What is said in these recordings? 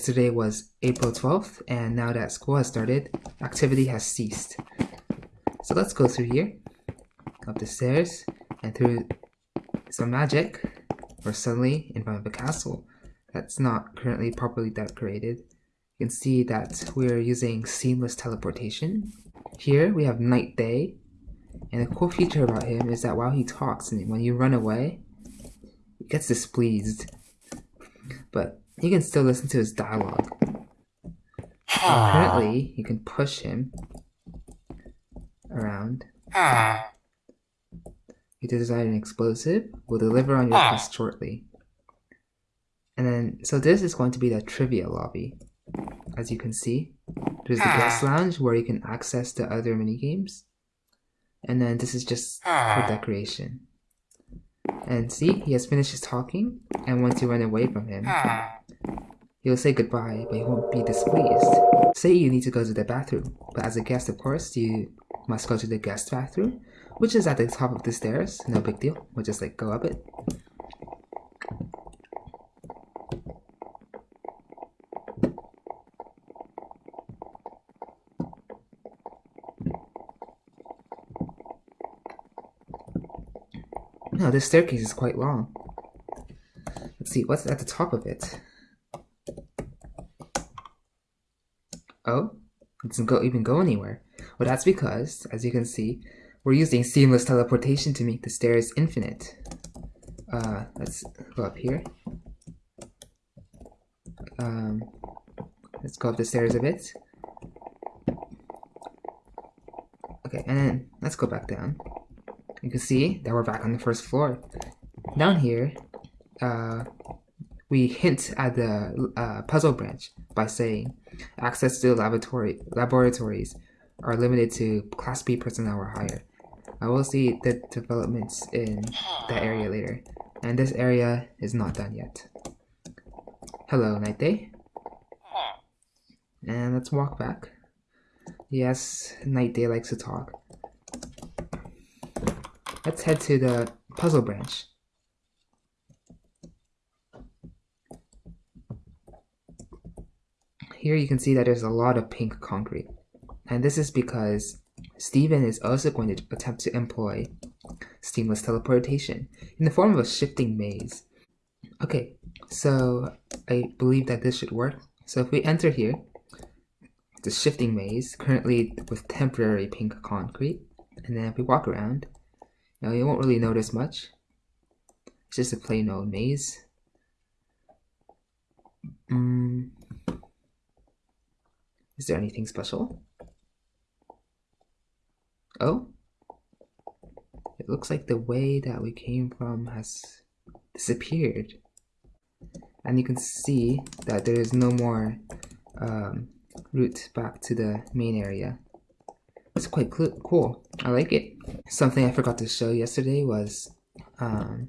yesterday was April 12th, and now that school has started, activity has ceased. So let's go through here, up the stairs, and through some magic, we're suddenly in front of a castle that's not currently properly decorated. You can see that we're using seamless teleportation. Here we have Night Day, and a cool feature about him is that while he talks, and when you run away, he gets displeased. But you can still listen to his dialogue. Apparently, you can push him around. You design an explosive. We'll deliver on your ah. quest shortly. And then, so this is going to be the trivia lobby. As you can see, there's the guest ah. lounge where you can access the other mini games. And then this is just for ah. decoration. And see, he has finished his talking, and once you run away from him, he'll say goodbye, but he won't be displeased. Say you need to go to the bathroom, but as a guest, of course, you must go to the guest bathroom, which is at the top of the stairs. No big deal. We'll just like go up it. No, this staircase is quite long. Let's see, what's at the top of it? Oh, it doesn't go, even go anywhere. Well, that's because, as you can see, we're using seamless teleportation to make the stairs infinite. Uh, let's go up here. Um, let's go up the stairs a bit. Okay, and then let's go back down. You can see that we're back on the first floor. Down here, uh, we hint at the uh, puzzle branch by saying access to laboratory laboratories are limited to Class B personnel or higher. I will see the developments in that area later, and this area is not done yet. Hello, Night Day. And let's walk back. Yes, Night Day likes to talk. Let's head to the puzzle branch. Here you can see that there's a lot of pink concrete. And this is because Steven is also going to attempt to employ seamless teleportation in the form of a shifting maze. Okay, so I believe that this should work. So if we enter here, the shifting maze, currently with temporary pink concrete, and then if we walk around, you, you won't really notice much. It's just a plain old maze. Mm. Is there anything special? Oh? It looks like the way that we came from has disappeared. And you can see that there is no more um, route back to the main area. It's quite cool. I like it. Something I forgot to show yesterday was um,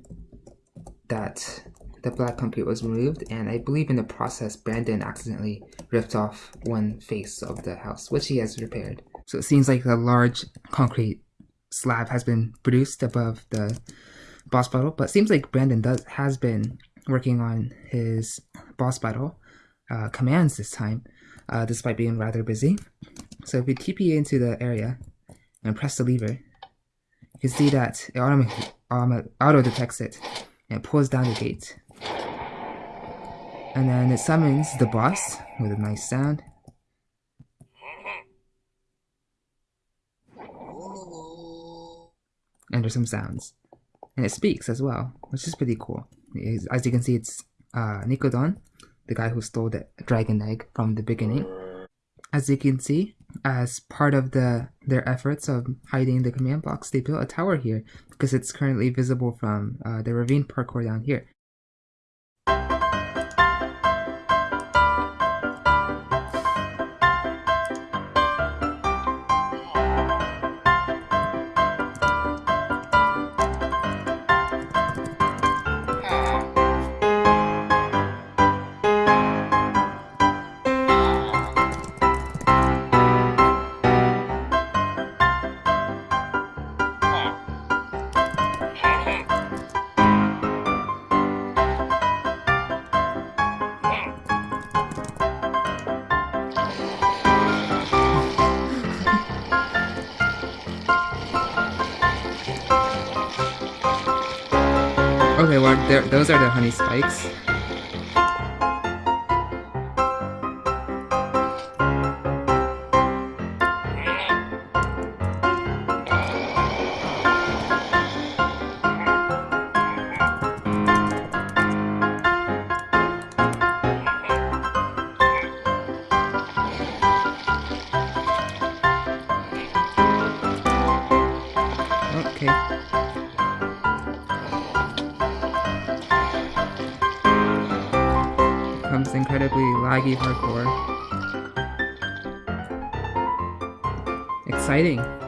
that the black concrete was removed and I believe in the process Brandon accidentally ripped off one face of the house, which he has repaired. So it seems like a large concrete slab has been produced above the boss battle, but seems like Brandon does has been working on his boss battle uh, commands this time, uh, despite being rather busy. So if we TP into the area and press the lever, you can see that it auto, auto detects it and pulls down the gate. And then it summons the boss with a nice sound. and there's some sounds. And it speaks as well, which is pretty cool. As you can see, it's uh, Nicodon, the guy who stole the dragon egg from the beginning. As you can see, as part of the their efforts of hiding the command blocks, they built a tower here because it's currently visible from uh, the ravine parkour down here. Okay, well, those are the honey spikes. Incredibly laggy hardcore. Exciting.